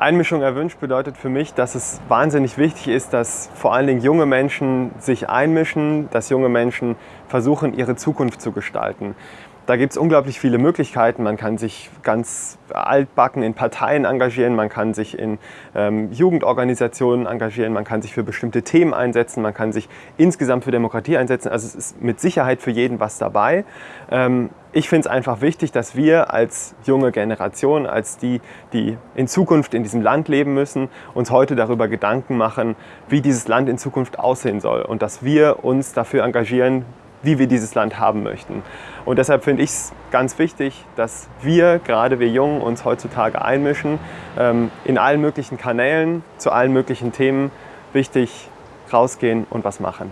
Einmischung erwünscht bedeutet für mich, dass es wahnsinnig wichtig ist, dass vor allen Dingen junge Menschen sich einmischen, dass junge Menschen versuchen, ihre Zukunft zu gestalten. Da gibt es unglaublich viele Möglichkeiten. Man kann sich ganz altbacken in Parteien engagieren, man kann sich in ähm, Jugendorganisationen engagieren, man kann sich für bestimmte Themen einsetzen, man kann sich insgesamt für Demokratie einsetzen. Also es ist mit Sicherheit für jeden was dabei. Ähm, ich finde es einfach wichtig, dass wir als junge Generation, als die, die in Zukunft in diesem Land leben müssen, uns heute darüber Gedanken machen, wie dieses Land in Zukunft aussehen soll und dass wir uns dafür engagieren, wie wir dieses Land haben möchten. Und deshalb finde ich es ganz wichtig, dass wir, gerade wir Jungen, uns heutzutage einmischen, ähm, in allen möglichen Kanälen, zu allen möglichen Themen, wichtig rausgehen und was machen.